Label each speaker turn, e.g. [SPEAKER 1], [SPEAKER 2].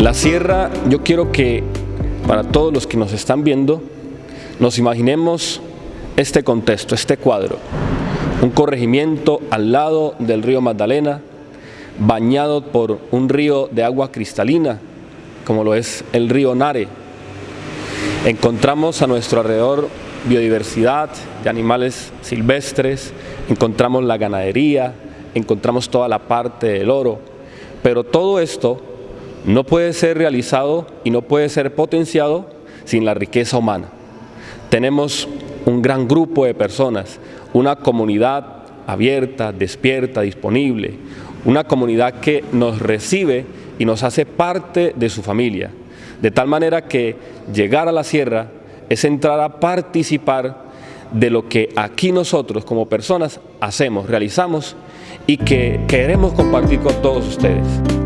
[SPEAKER 1] La sierra, yo quiero que para todos los que nos están viendo, nos imaginemos este contexto, este cuadro. Un corregimiento al lado del río Magdalena, bañado por un río de agua cristalina, como lo es el río Nare. Encontramos a nuestro alrededor biodiversidad de animales silvestres, encontramos la ganadería, encontramos toda la parte del oro, pero todo esto no puede ser realizado y no puede ser potenciado sin la riqueza humana. Tenemos un gran grupo de personas, una comunidad abierta, despierta, disponible, una comunidad que nos recibe y nos hace parte de su familia, de tal manera que llegar a la sierra es entrar a participar de lo que aquí nosotros como personas hacemos, realizamos y que queremos compartir con todos ustedes.